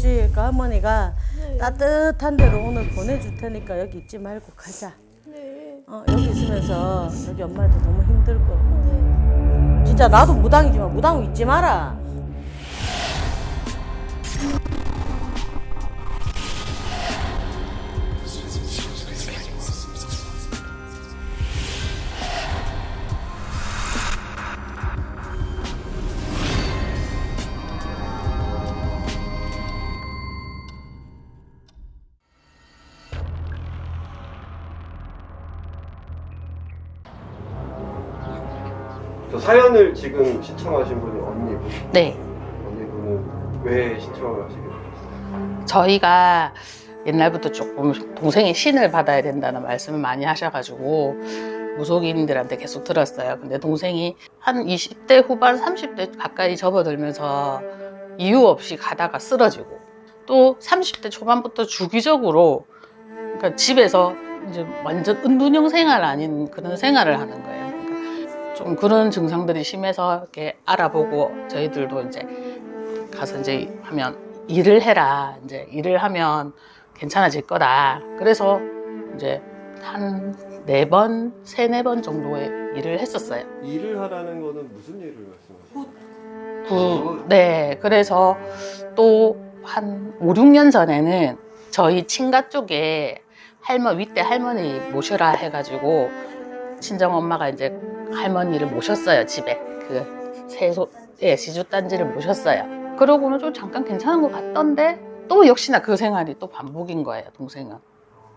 있지. 그러니까 할머니가 따뜻한 데로 오늘 보내줄 테니까 여기 있지 말고 가자. 네. 어, 여기 있으면서 여기 엄마한테 너무 힘들고. 진짜 나도 무당이지만 무당 잊지 마라. 사연을 지금 신청하신 분이 언니분. 네. 언니분은 왜 신청을 하시게 되셨어요? 저희가 옛날부터 조금 동생이 신을 받아야 된다는 말씀을 많이 하셔가지고 무속인들한테 계속 들었어요. 근데 동생이 한 20대 후반, 30대 가까이 접어들면서 이유 없이 가다가 쓰러지고 또 30대 초반부터 주기적으로 그러니까 집에서 이제 완전 은둔형 생활 아닌 그런 생활을 하는 거예요. 좀 그런 증상들이 심해서 이렇게 알아보고 저희들도 이제 가서 이제 하면 일을 해라. 이제 일을 하면 괜찮아질 거다. 그래서 이제 한 네 번, 세 네 번 정도의 일을 했었어요. 일을 하라는 거는 무슨 일을 말씀하세요? 그, 네. 그래서 또 한 5, 6년 전에는 저희 친가 쪽에 할머, 윗대 할머니 모셔라 해가지고 친정 엄마가 이제 할머니를 모셨어요. 집에. 그 세소, 예, 시주 단지를 모셨어요. 그러고는 좀 잠깐 괜찮은 것 같던데 또 역시나 그 생활이 또 반복인 거예요, 동생은.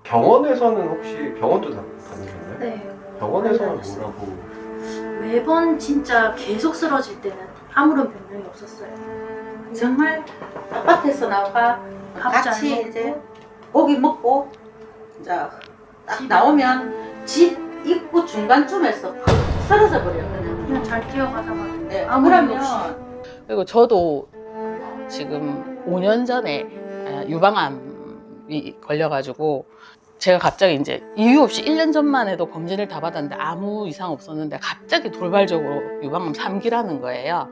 병원에서는 혹시 병원도 다, 다니셨나요? 네. 병원에서는. 뭐라고? 매번 진짜 계속 쓰러질 때는 아무런 변명이 없었어요. 정말 아파트에서 나와 밥잘 같이 이제 고기 먹고 이제 딱 나오면 집 입구 중간쯤에서 팍 쓰러져 버려요 그냥. 그냥 잘 뛰어가다가 네, 아무 그러면 그리고 저도 지금 5년 전에 아, 유방암이 걸려가지고 제가 갑자기 이제 이유 없이 1년 전만 해도 검진을 다 받았는데 아무 이상 없었는데 갑자기 돌발적으로 유방암 3기라는 거예요.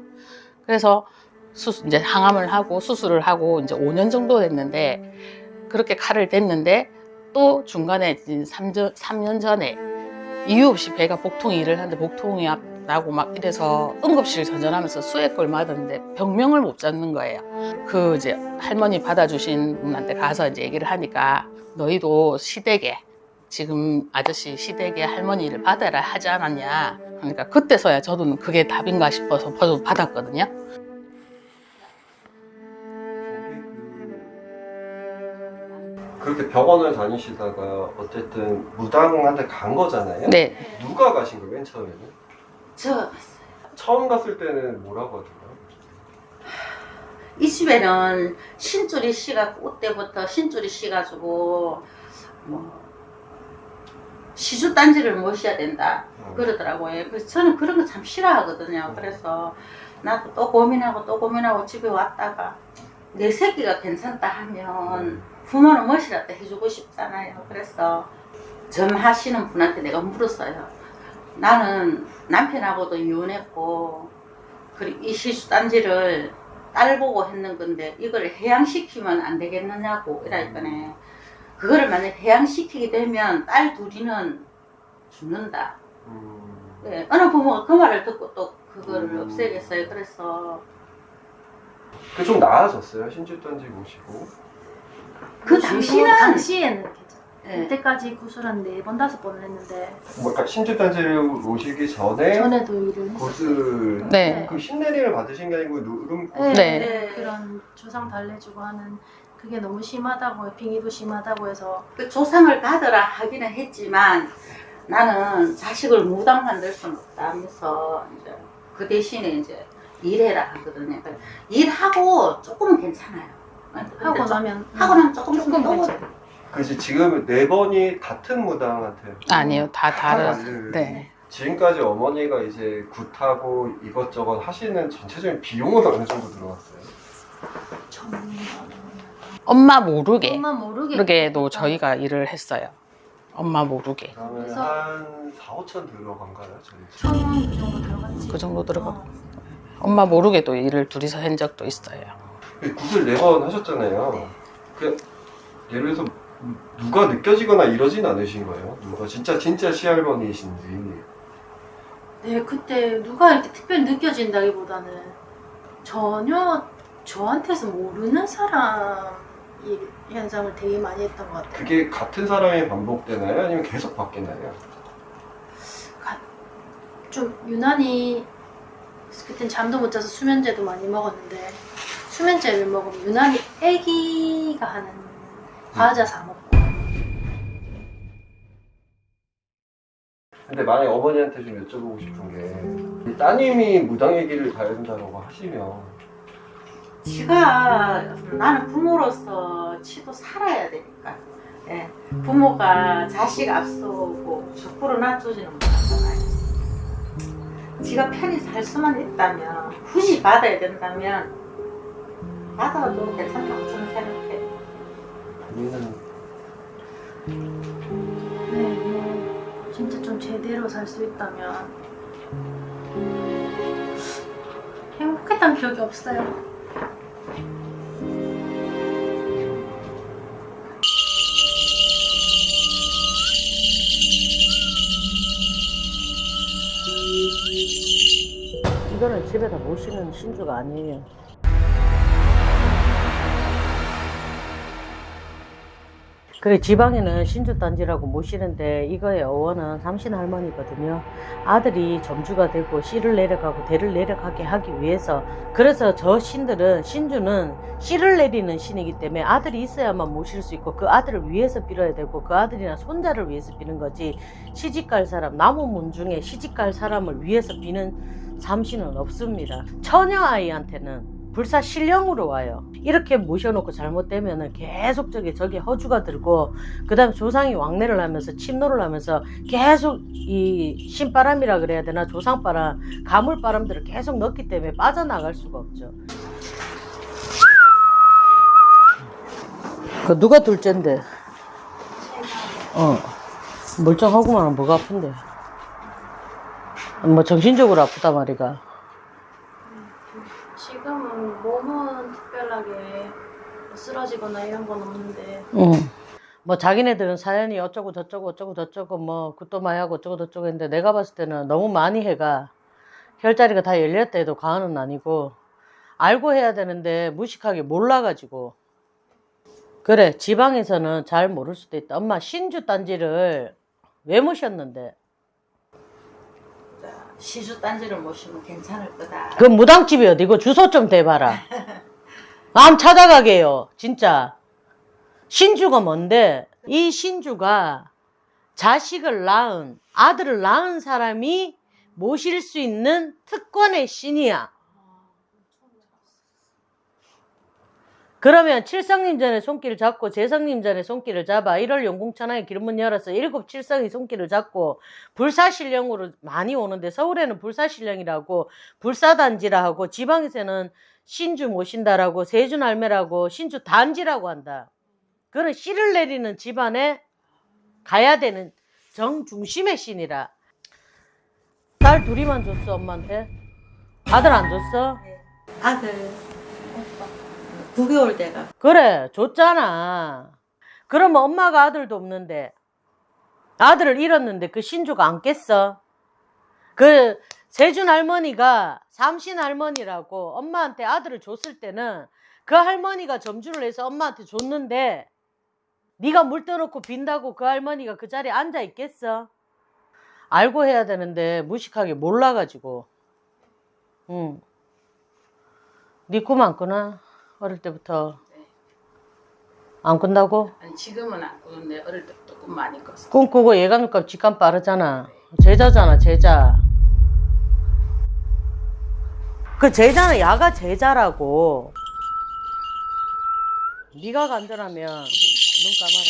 그래서 수술, 이제 항암을 하고 수술을 하고 이제 5년 정도 됐는데 그렇게 칼을 댔는데 또 중간에 3년, 3년 전에 이유 없이 배가 복통이 일을 하는데 복통이 나고 막 이래서 응급실 전전하면서 수액을 맞았는데 병명을 못 잡는 거예요. 그 이제 할머니 받아주신 분한테 가서 이제 얘기를 하니까 너희도 시댁에 지금 아저씨 시댁에 할머니를 받아라 하지 않았냐. 그러니까 그때서야 저도 그게 답인가 싶어서 받았거든요. 그렇게 병원을 다니시다가 어쨌든 무당한테 간 거잖아요? 네. 누가 가신 거예요, 맨 처음에는? 저 처음 갔을 때는 뭐라고 하던가요? 이 집에는 신줄이 씨가 그때부터 신줄이 씨가지고 뭐 시주 단지를 모셔야 된다 어. 그러더라고요. 그래서 저는 그런 거 참 싫어하거든요. 그래서 나도 또 고민하고 또 고민하고 집에 왔다가 내 새끼가 괜찮다 하면 부모는 멋이라도 해주고 싶잖아요. 그래서 점 하시는 분한테 내가 물었어요. 나는 남편하고도 이혼했고 그리고 이 시수단지를 딸 보고 했는 건데 이걸 해양시키면 안 되겠느냐고 이러니까네 그거를 만약 해양시키게 되면 딸 둘이는 죽는다. 음, 네, 어느 부모가 그 말을 듣고 또 그거를 음. 없애겠어요. 그래서 그 좀 나아졌어요, 신주단지 모시고. 그 당시는 당시에는. 네. 그때까지 구슬 한 네 번 다섯 번을 했는데 뭐, 그러니까 신주단지를 모시기 전에 전에도 일을 했었어요. 고슬 네. 그 신내림을 받으신 게 아니고 누름 네, 네. 네. 그런 조상 달래주고 하는 그게 너무 심하다고 빙의도 심하다고 해서 그 조상을 받으라 하기는 했지만 나는 자식을 무당 만들 수는 없다면서 이제 그 대신에 이제 일해라 하거든요. 그러니까 일하고 조금은 괜찮아요. 하고 좀- 나면 하고 나면 조금 조금 또. 그지 지금 네 번이 같은 무당한테 아니요, 다다 다른. 다른. 네. 지금까지 어머니가 이제 굿하고 이것저것 하시는 전체적인 비용은 어느 정도 들어갔어요? 엄마 모르게. 엄마 모르게 모르게도 저희가 일을 했어요. 엄마 모르게. 그러면 그래서- 한 4, 5천 들어간가요? 저희 천원 그 정도 들어갔지 그 정도 들어가- 어. 엄마 모르게도 일을 둘이서 한 적도 있어요. 굿을 네번 하셨잖아요. 그 예를 들어서 누가 느껴지거나 이러진 않으신 거예요? 누가 진짜 진짜 시할머니이신지. 네, 그때 누가 이렇게 특별히 느껴진다기보다는 전혀 저한테서 모르는 사람 이 현상을 되게 많이 했던 것 같아요. 그게 같은 사람이 반복되나요? 아니면 계속 바뀌나요? 좀 유난히 그땐 잠도 못 자서 수면제도 많이 먹었는데 수면제를 먹으면 유난히 애기가 하는 과자 사 먹고. 근데 만약 어머니한테 좀 여쭤보고 싶은 게 따님이 무당의 길을 가야 된다고 하시면. 지가 나는 부모로서 치도 살아야 되니까. 예, 부모가 자식 앞서고 죽부로 놔두지는 못하잖아요 지가 편히 살 수만 있다면 굳이 받아야 된다면 받아도 괜찮다고 저는 생각해요 우리는 네, 뭐 진짜 좀 제대로 살 수 있다면 행복했던 기억이 없어요. 이거는 집에다 모시는 신주가 아니에요. 그래 지방에는 신주단지라고 모시는데 이거의 어원은 삼신 할머니거든요. 아들이 점주가 되고 씨를 내려가고 대를 내려가게 하기 위해서 그래서 저 신들은 신주는 씨를 내리는 신이기 때문에 아들이 있어야만 모실 수 있고 그 아들을 위해서 빌어야 되고 그 아들이나 손자를 위해서 비는 거지 시집갈 사람 남은 중에 시집갈 사람을 위해서 비는 삼신은 없습니다. 처녀 아이한테는 불사 신령으로 와요. 이렇게 모셔놓고 잘못되면 은 계속 저기 저기 허주가 들고 그 다음 조상이 왕래를 하면서 침노를 하면서 계속 이 신바람이라 그래야 되나 조상바람 가물바람들을 계속 넣기 때문에 빠져나갈 수가 없죠. 그 누가 둘째인데? 어 멀쩡하구만 뭐가 아픈데? 뭐 정신적으로 아프다 말이가. 지금은 몸은 특별하게 쓰러지거나 이런 건 없는데. 응. 뭐 자기네들은 사연이 어쩌고 저쩌고 어쩌고 저쩌고 뭐 굿도 많이 하고 어쩌고 저쩌고 했는데 내가 봤을 때는 너무 많이 해가 혈자리가 다 열렸다 해도 과언은 아니고 알고 해야 되는데 무식하게 몰라가지고. 그래 지방에서는 잘 모를 수도 있다. 엄마 신주 단지를 왜 모셨는데? 시주 딴지를 모시면 괜찮을 거다. 그 무당집이 어디고 주소 좀 대봐라 마음 찾아가게요 진짜. 신주가 뭔데? 이 신주가 자식을 낳은 아들을 낳은 사람이 모실 수 있는 특권의 신이야 그러면 칠성님 전에 손길을 잡고 재성님 전에 손길을 잡아 1월 용궁천하에 길문 열어서 일곱 칠성이 손길을 잡고 불사신령으로 많이 오는데 서울에는 불사신령이라고 불사단지라 하고 지방에서는 신주 모신다라고 세준 할매라고 신주 단지라고 한다. 그런 씨를 내리는 집안에 가야 되는 정중심의 신이라. 딸 둘이만 줬어 엄마한테? 아들 안 줬어? 아들 오빠 9개월 돼가 그래, 줬잖아. 그러면 엄마가 아들도 없는데, 아들을 잃었는데 그 신주가 안 깼어? 그 세준 할머니가 삼신 할머니라고 엄마한테 아들을 줬을 때는 그 할머니가 점주를 해서 엄마한테 줬는데, 네가 물 떠놓고 빈다고 그 할머니가 그 자리에 앉아 있겠어? 알고 해야 되는데 무식하게 몰라가지고. 응. 네꿈안 꾸나? 어릴 때부터. 안 꾼다고? 아니 지금은 안 꾸는데 어릴 때부터 꿈 많이 꿨어. 꿈꾸고 예감값 직감 빠르잖아. 제자잖아, 제자. 그 제자는 야가 제자라고. 네가 간절하면 눈 감아라.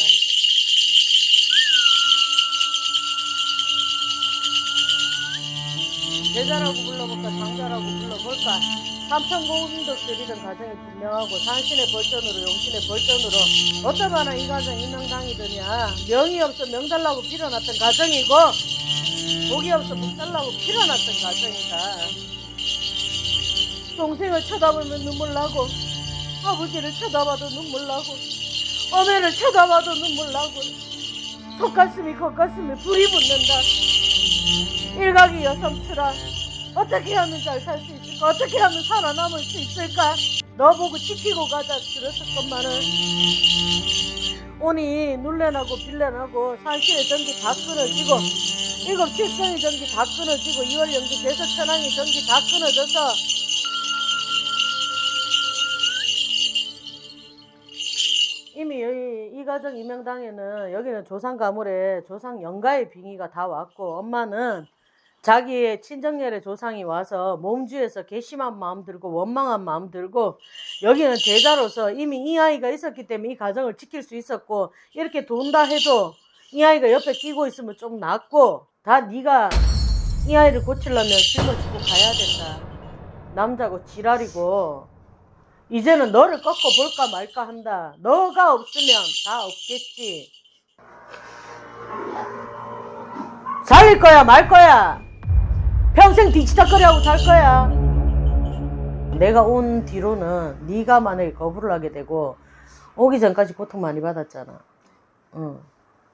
제자라고 불러볼까, 장자라고 불러볼까. 드리던 가정이 분명하고 산신의 벌전으로 용신의 벌전으로 어쩌면 이 가정 인명당이더냐? 명이 없어 명 달라고 빌어놨던 가정이고 복이 없어 복 달라고 빌어놨던 가정이다. 동생을 쳐다보면 눈물 나고 아버지를 쳐다봐도 눈물 나고 어머니를 쳐다봐도 눈물 나고 속가슴이 겉가슴에 불이 붙는다 일각이 여성처럼 어떻게 하면 잘 살 수 있을까? 어떻게 하면 살아남을 수 있을까? 너 보고 지키고 가자 그랬었건만은 오니 눌레나고 빌레나고 산실의 전기 다 끊어지고 일곱 칠성의 전기 다 끊어지고 이월 영주 대서 천왕의 전기 다 끊어져서 이미 여기 이 가정 이명당에는 여기는 조상 가물에 조상 영가의 빙의가 다 왔고 엄마는 자기의 친정열의 조상이 와서 몸주에서 괘씸한 마음 들고 원망한 마음 들고 여기는 제자로서 이미 이 아이가 있었기 때문에 이 가정을 지킬 수 있었고 이렇게 돈다 해도 이 아이가 옆에 끼고 있으면 좀 낫고 다 네가 이 아이를 고치려면 짊어지고 가야 된다. 남자고 지랄이고 이제는 너를 꺾어 볼까 말까 한다. 너가 없으면 다 없겠지. 살릴 거야 말 거야 평생 뒤치다거리하고 살 거야. 내가 온 뒤로는 네가 만약에 거부를 하게 되고 오기 전까지 고통 많이 받았잖아. 응.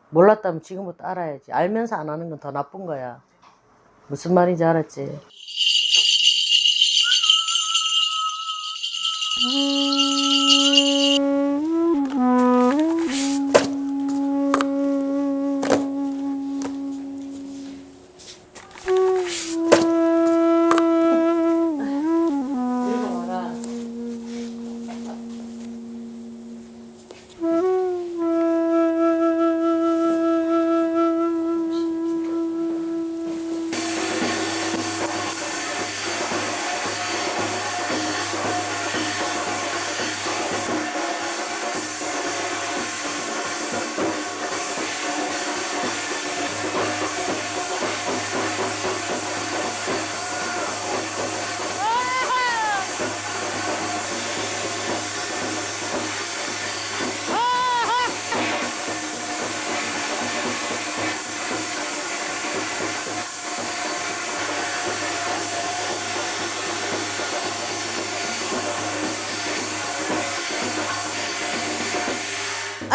몰랐다면 지금부터 알아야지. 알면서 안 하는 건 더 나쁜 거야. 무슨 말인지 알았지? 읽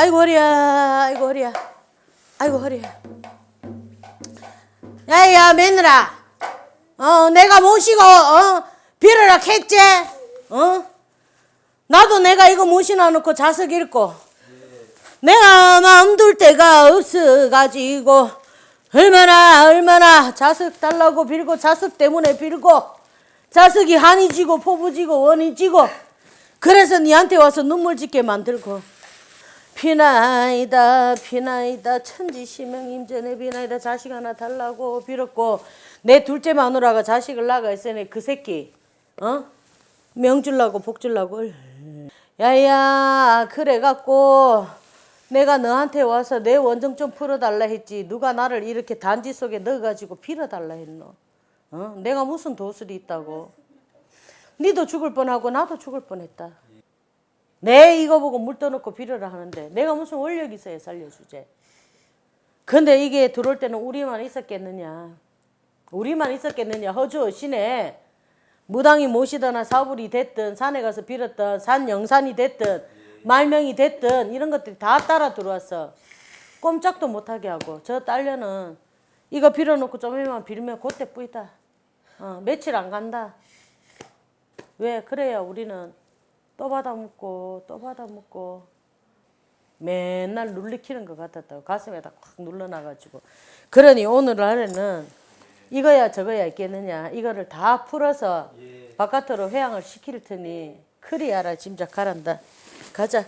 아이고 허리야. 아이고 허리야. 아이고 허리야. 야야 며느라. 어 내가 모시고 어 빌어라 했지? 어? 나도 내가 이거 모시나 놓고 자석 읽고. 내가 마음 둘 데가 없어가지고 얼마나 얼마나 자석 달라고 빌고 자석 때문에 빌고 자석이 한이 지고 포부 지고 원이 지고 그래서 니한테 와서 눈물 짓게 만들고 비나이다 비나이다. 천지시명 임전에 비나이다. 자식 하나 달라고 빌었고 내 둘째 마누라가 자식을 낳아 있으니 그 새끼 어? 명줄라고 복줄라고. 야야 그래갖고 내가 너한테 와서 내 원정 좀 풀어달라 했지. 누가 나를 이렇게 단지 속에 넣어가지고 빌어달라 했노? 어? 내가 무슨 도술이 있다고? 니도 죽을 뻔하고 나도 죽을 뻔했다 내 이거 보고 물 떠놓고 빌어라 하는데 내가 무슨 원력이 있어야 살려주제. 근데 이게 들어올 때는 우리만 있었겠느냐. 우리만 있었겠느냐. 허주 시내 무당이 모시거나 사불이 됐든 산에 가서 빌었던 산 영산이 됐든 말명이 됐든 이런 것들이 다 따라 들어왔어. 꼼짝도 못하게 하고 저 딸려는 이거 빌어놓고 좀만 빌면 그때 뿌이다. 어, 며칠 안 간다. 왜? 그래야 우리는 또 받아 묻고 또 받아 묻고. 맨날 눌리키는 것 같았다고. 가슴에다 꽉 눌러놔가지고. 그러니 오늘 안에는 이거야 저거야 있겠느냐. 이거를 다 풀어서 바깥으로 회항을 시킬 테니 알아 짐작하란다. 가자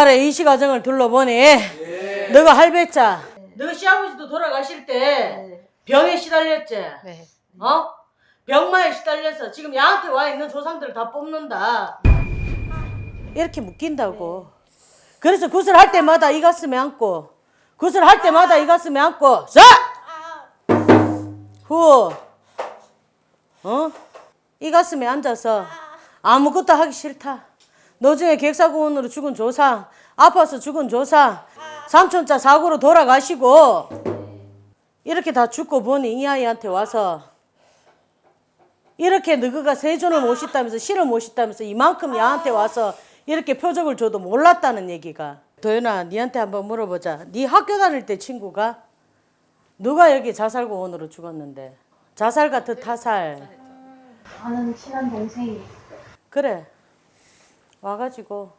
오늘날의 이시 가정을 둘러보니 너가 할배자 너 시아버지도 돌아가실 때 병에 시달렸지 네. 어? 병마에 시달려서 지금 야한테 와 있는 조상들을 다 뽑는다 이렇게 묶인다고. 그래서 구슬할 때마다 이 가슴에 안고, 구슬할 때마다 이 가슴에 안고, 자! 후. 어? 이 가슴에 앉아서 아무것도 하기 싫다. 노중에 객사고원으로 죽은 조상, 아파서 죽은 조상, 삼촌자 사고로 돌아가시고, 이렇게 다 죽고 보니 이 아이한테 와서 이렇게 너희가 세존을 모셨다면서 신을 모셨다면서 이만큼 야한테 와서 이렇게 표적을 줘도 몰랐다는 얘기가. 도연아 니한테 한번 물어보자. 네 학교 다닐 때 친구가 누가 여기 자살고원으로 죽었는데? 자살 같은 타살. 아는 친한 동생이 그래 와가지고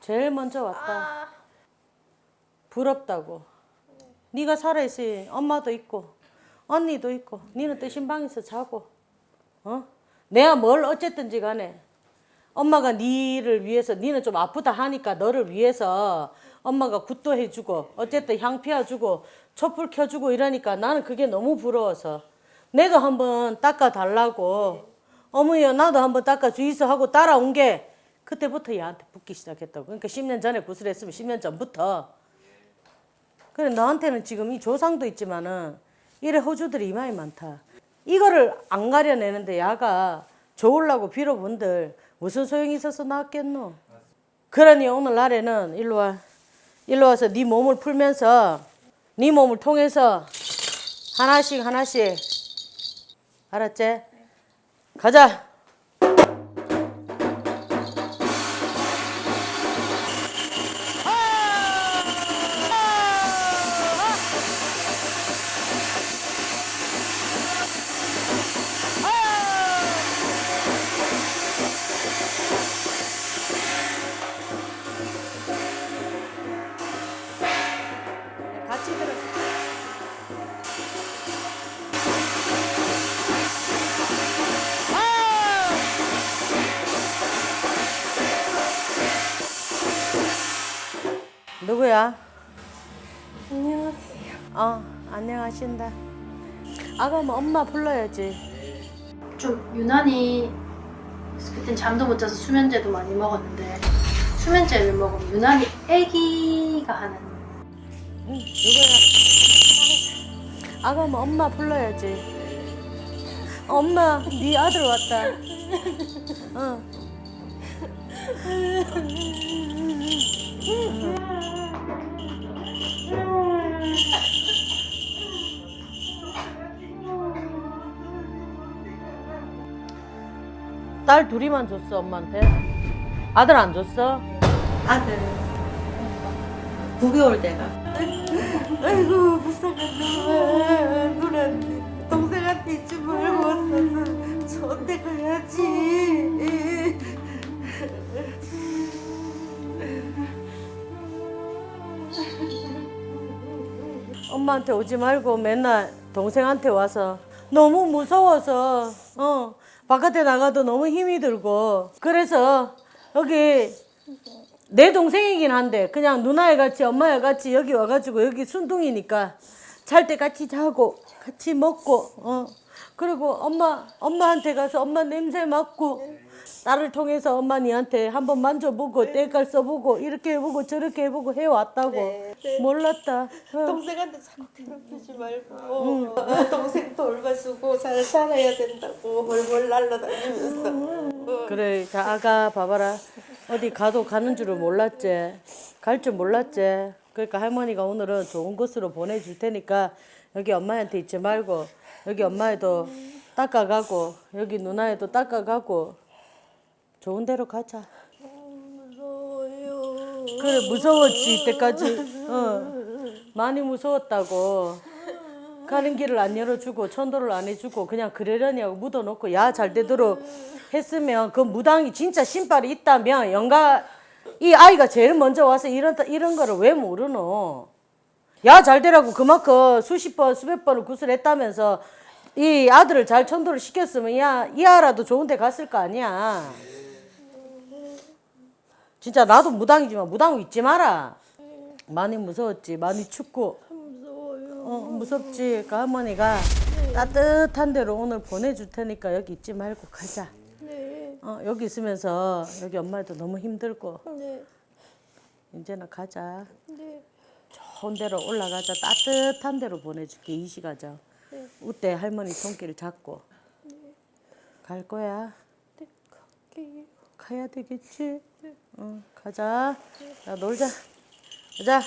제일 먼저 왔다. 부럽다고. 네 가 살아있으니 엄마도 있고 언니도 있고 니는 또 신방에서 자고 어? 내가 뭘 어쨌든지 간에 엄마가 니를 위해서 니는 좀 아프다 하니까 너를 위해서 엄마가 굿도 해주고 어쨌든 향 피워주고 촛불 켜주고 이러니까 나는 그게 너무 부러워서 내도 한번 닦아달라고. 어머니야 나도 한번 닦아주이소 하고 따라온 게 그때부터 얘한테 붙기 시작했다고 그러니까 10년 전에 구슬했으면 10년 전부터 그래 너한테는 지금 이 조상도 있지만은 이래 호주들이 이마에 많다. 이거를 안 가려내는데 야가 좋으려고 빌어본들 무슨 소용이 있어서 나왔겠노? 그러니 오늘날에는 일로 와. 일로 와서 네 몸을 풀면서 네 몸을 통해서 하나씩 하나씩 알았지? 가자. 안녕하세요 어, 안녕하신다. 아가 뭐 엄마 불러야지. 좀 유난히 그땐 잠도 못 자서 수면제도 많이 먹었는데 수면제를 먹으면 유난히 애기가 하는 응, 누구야? 아가 뭐 엄마 불러야지. 엄마, 네 아들 왔다. 어. 딸 둘이만 줬어 엄마한테? 아들 안 줬어? 아들 9개월 돼가 아이고 불쌍한 놈 누나한테 동생한테 있지 말고 왔어서 저한테 가야지 엄마한테 오지 말고 맨날 동생한테 와서 너무 무서워서 어 바깥에 나가도 너무 힘이 들고. 그래서 여기 내 동생이긴 한데 그냥 누나애 같이 엄마애 같이 여기 와가지고 여기 순둥이니까 잘 때 같이 자고 같이 먹고 어. 그리고 엄마 엄마한테 가서 엄마 냄새 맡고 나를 통해서 엄마 니한테 한번 만져보고 때깔 써보고 이렇게 해보고 저렇게 해보고 해왔다고. 몰랐다. 어. 동생한테 자꾸 괴롭히지 말고. 동생 돌봐주고 잘 살아야 된다고 벌벌 날라다니면서. 그래 자 아가 봐봐라. 어디 가도 가는 줄을 몰랐지. 갈 줄 몰랐지. 그러니까 할머니가 오늘은 좋은 곳으로 보내줄 테니까 여기 엄마한테 있지 말고 여기 엄마애도 닦아가고 여기 누나애도 닦아가고 좋은 데로 가자. 무서워요. 그래 무서웠지 이때까지. 어. 많이 무서웠다고. 가는 길을 안 열어주고 천도를 안 해주고 그냥 그러려니 하고 묻어놓고 야 잘 되도록 했으면 그 무당이 진짜 신발이 있다면 영가 이 아이가 제일 먼저 와서 이런 이런 거를 왜 모르노? 야 잘 되라고 그만큼 수십 번 수백 번을 구슬했다면서 이 아들을 잘 천도를 시켰으면 야이 아라도 좋은 데 갔을 거 아니야 진짜 나도 무당이지만 무당 잊지 마라. 많이 무서웠지. 많이 춥고. 무서워요. 어, 무섭지. 그 할머니가 따뜻한 데로 오늘 보내줄 테니까 여기 있지 말고 가자. 네. 어, 여기 있으면서 여기 엄마도 너무 힘들고 네. 이제는 가자. 네. 좋은 데로 올라가자. 따뜻한 데로 보내줄게 이 시가죠. 네. 우때 할머니 손길 잡고 갈 거야. 네. 갈게요. 가야 되겠지. 응, 가자. 자 놀자. 가자.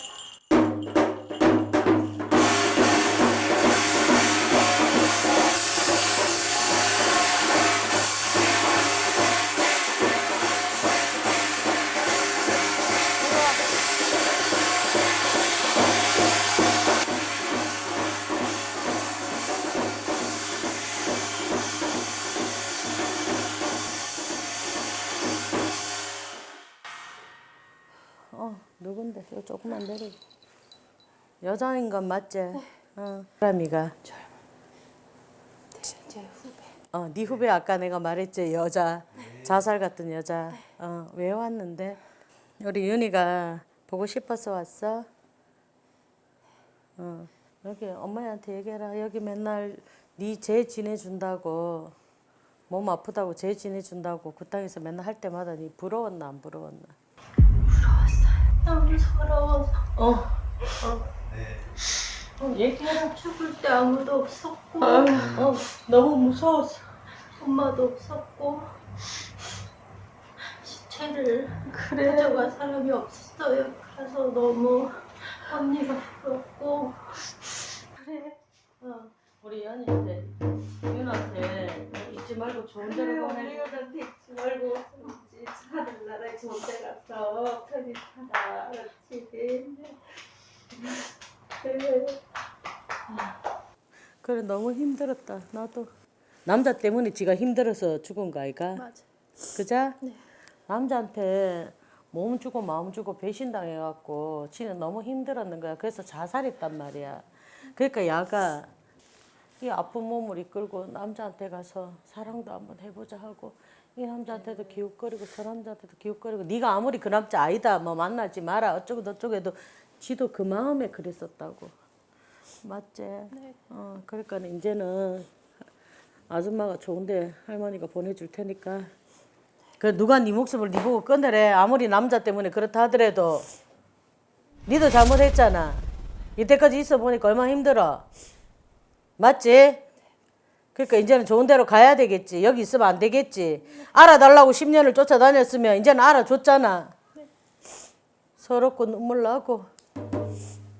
조금만 내려. 여자인 건 맞지? 어. 사람이가. 제 후배. 어, 네 후배 아까 내가 말했지 여자 자살 같은 여자. 어, 왜 왔는데? 우리 윤희가 보고 싶어서 왔어. 어, 여기 엄마한테 얘기해라. 여기 맨날 네재 지내준다고 몸 아프다고 재 지내준다고 그 땅에서 맨날 할 때마다 네 부러웠나 안 부러웠나? 너무 서러워서 어, 어, 얘기해라 죽을 때 아무도 없었고. 어, 너무 무서웠어. 엄마도 없었고. 시체를 가져갈 사람이 없었어요. 그래서 너무 언니가 부럽고. 그래. 어, 우리 연이한테 윤한테 잊지 말고 좋은 데로 보내. 우리한테 잊지 말고 하늘나라에 좋은 데 가서 편히 살아. 그래. 그래 너무 힘들었다. 나도 남자 때문에 지가 힘들어서 죽은 거 아이가? 맞아. 그자? 네. 남자한테 몸 주고 마음 주고 배신당해갖고 지는 너무 힘들었는 거야. 그래서 자살했단 말이야. 그러니까 야가 이 아픈 몸을 이끌고 남자한테 가서 사랑도 한번 해보자 하고 이 남자한테도 기웃거리고 저 남자한테도 기웃거리고 네가 아무리 그 남자 아니다 뭐 만나지 마라 어쩌고 저쩌고 해도 지도 그 마음에 그랬었다고 맞지? 네. 어 그러니까 이제는 아줌마가 좋은데 할머니가 보내줄 테니까 그 누가 네 목숨을 네 보고 끊으래 아무리 남자 때문에 그렇다 하더라도 니도 잘못했잖아 이때까지 있어 보니까 얼마나 힘들어 맞지? 그러니까 이제는 좋은 데로 가야 되겠지. 여기 있으면 안 되겠지. 알아달라고 10년을 쫓아다녔으면 이제는 알아줬잖아. 서럽고 눈물 나고.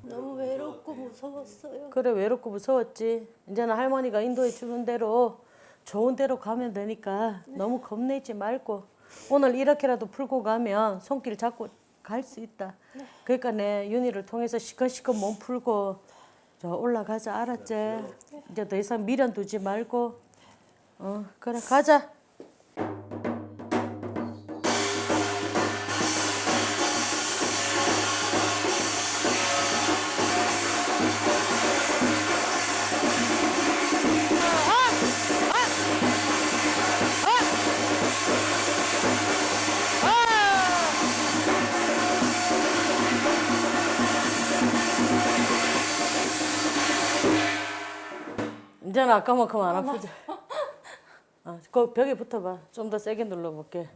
너무 외롭고 무서웠어요. 그래 외롭고 무서웠지. 이제는 할머니가 인도해 주는 대로 좋은 데로 가면 되니까 너무 겁내지 말고 오늘 이렇게라도 풀고 가면 손길 잡고 갈 수 있다. 그러니까 내 윤희를 통해서 시컷시컷 몸 풀고 저 올라가자 알았지? 이제 더 이상 미련 두지 말고. 어 그래 가자 이제는 아까만큼 안 아프지 어, 그 벽에 붙어봐. 좀 더 세게 눌러볼게.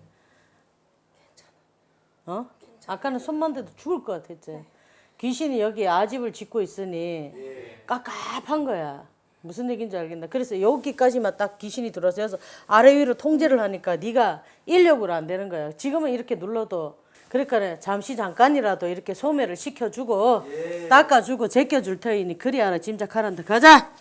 어? 아까는 손만 대도 죽을 것 같았지 귀신이 여기 아집을 짓고 있으니 깝깝한 거야. 무슨 얘기인지 알겠나? 그래서 여기까지만 딱 귀신이 들어서 해서 아래 위로 통제를 하니까 네가 인력으로 안 되는 거야. 지금은 이렇게 눌러도 그러니까 잠시 잠깐이라도 이렇게 소매를 시켜주고 닦아주고 제껴줄 터이니 그리 알아 짐작하란다. 가자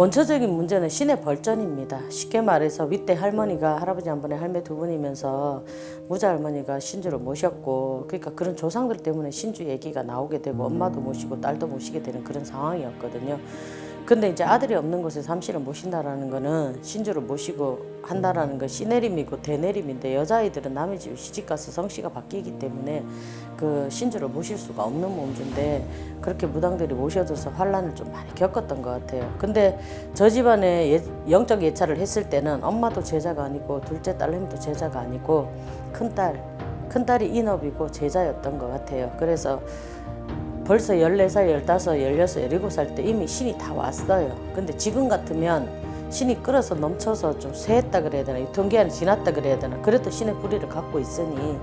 원초적인 문제는 신의 벌전입니다. 쉽게 말해서 윗대 할머니가 할아버지 한 분에 할매 두 분이면서 무자 할머니가 신주를 모셨고 그러니까 그런 조상들 때문에 신주 얘기가 나오게 되고 엄마도 모시고 딸도 모시게 되는 그런 상황이었거든요. 근데 이제 아들이 없는 곳에 삼시를 모신다라는 거는 신주를 모시고 한다라는 건 시내림이고 대내림인데 여자아이들은 남의 집 시집가서 성씨가 바뀌기 때문에 그 신주를 모실 수가 없는 몸주인데 그렇게 무당들이 모셔줘서 환란을 좀 많이 겪었던 것 같아요. 근데 저 집안에 예- 영적 예찰을 했을 때는 엄마도 제자가 아니고 둘째 딸내미도 제자가 아니고 큰딸 큰딸이 인업이고 제자였던 것 같아요. 그래서 벌써 14살, 15, 16, 17살 때 이미 신이 다 왔어요. 근데 지금 같으면 신이 끌어서 넘쳐서 좀 쇠했다 그래야 되나, 유통기한이 지났다 그래야 되나, 그래도 신의 뿌리를 갖고 있으니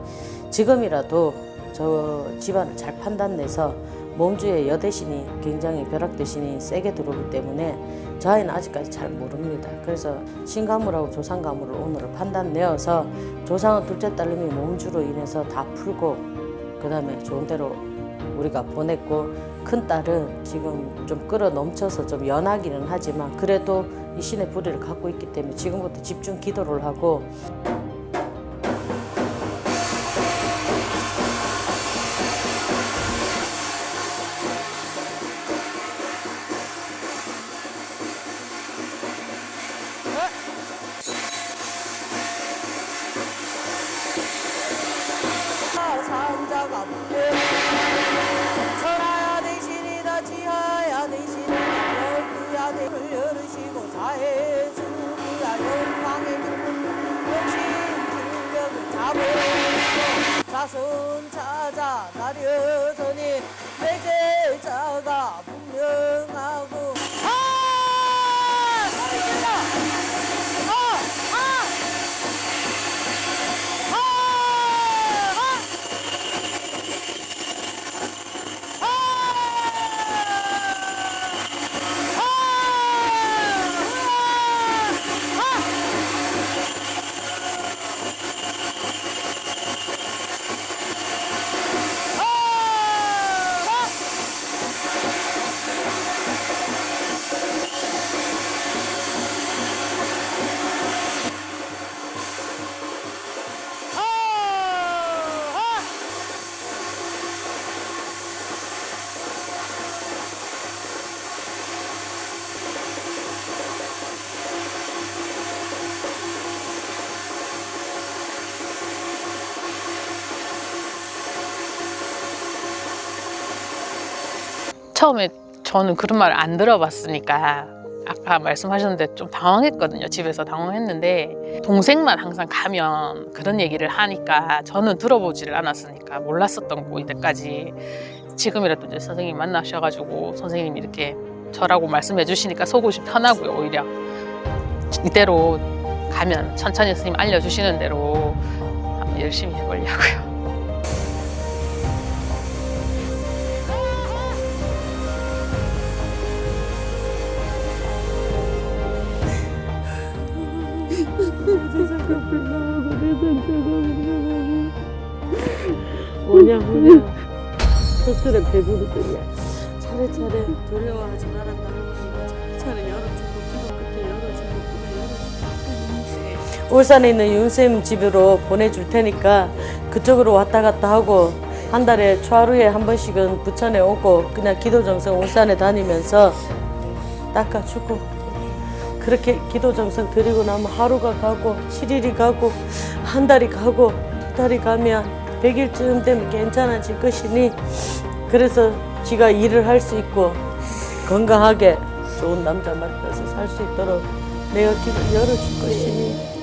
지금이라도 저 집안을 잘 판단내서 몸주의 여대신이 굉장히 벼락대신이 세게 들어오기 때문에 저 아이는 아직까지 잘 모릅니다. 그래서 신가물하고 조상가물을 오늘을 판단내어서 조상은 둘째 딸님이 몸주로 인해서 다 풀고 그 다음에 좋은 대로 우리가 보냈고 큰 딸은 지금 좀 끌어 넘쳐서 좀 연하기는 하지만 그래도 이 신의 불의를 갖고 있기 때문에 지금부터 집중 기도를 하고 처음에 저는 그런 말을 안 들어봤으니까 아까 말씀하셨는데 좀 당황했거든요. 집에서 당황했는데 동생만 항상 가면 그런 얘기를 하니까 저는 들어보지를 않았으니까 몰랐었던 거고 이때까지 지금이라도 이제 선생님 만나셔가지고 선생님이 이렇게 저라고 말씀해 주시니까 속옷이 편하고요 오히려 이대로 가면 천천히 선생님 알려주시는 대로 열심히 해보려고요. 뭐냐 뭐냐 스스로 배부르더냐 차례차례 두려워하지 말았다. 차례차례 열어주고 기도 끝에 열어주고 또 열어주고. 울산에 있는 윤쌤 집으로 보내줄 테니까 그쪽으로 왔다 갔다 하고 한 달에 초하루에 한 번씩은 부천에 오고 그냥 기도 정성 울산에 다니면서 닦아주고 그렇게 기도 정성 드리고 나면 하루가 가고 7일이 가고 한 달이 가고 두 달이 가면 100일쯤 되면 괜찮아질 것이니 그래서 지가 일을 할 수 있고 건강하게 좋은 남자 만나서 살 수 있도록 내가 길을 열어줄 것이니